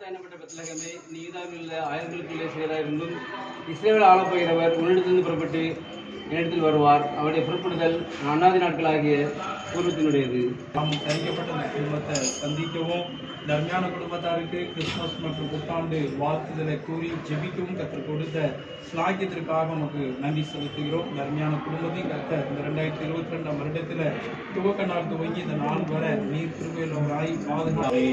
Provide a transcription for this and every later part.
கர்த்தானப்பட்ட பெத்தலகமே நீதாமில்ல ஆயிரங்களுக்குள்ளே செய்தாயிருந்தும் Israel ஆளப்போகிறவர் உன்னிடத்திலிருந்து புறப்பட்டு என்னிடத்தில் வருவார். அவருடைய புறப்படுதல் அண்ணாதி நாட்களாகிய பூர்வத்தினுடையது. நாம் தரிக்கப்பட்ட இந்த குடும்பத்தை சந்திக்கவும் தர்மியான குடும்பத்தாருக்கு கிறிஸ்துமஸ் மற்றும் புத்தாண்டு வாழ்த்துதலை கூறி ஜெபிக்கவும் கற்றுக் கொடுத்த ஸ்லாக்கியத்திற்காக நமக்கு நன்றி செலுத்துகிறோம். தர்மியான குடும்பத்தையும் கத்த இந்த ரெண்டாயிரத்தி இருபத்தி ரெண்டாம் வருடத்தில் துவக்க நாள் துவங்கி இந்த நாள் வரை நீர் திருவையிலவராய் பாதுகாப்பு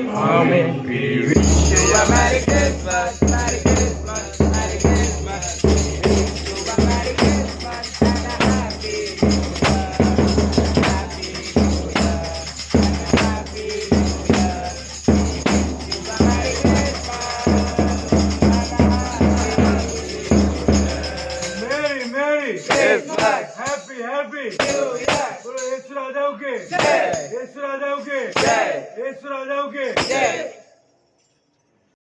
హ్యాపీ హ్యాపీ యేసు రాజావుకి యేసు రాజావుకి యేసు రాజావుకి